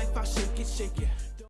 life, I shake it, shake it.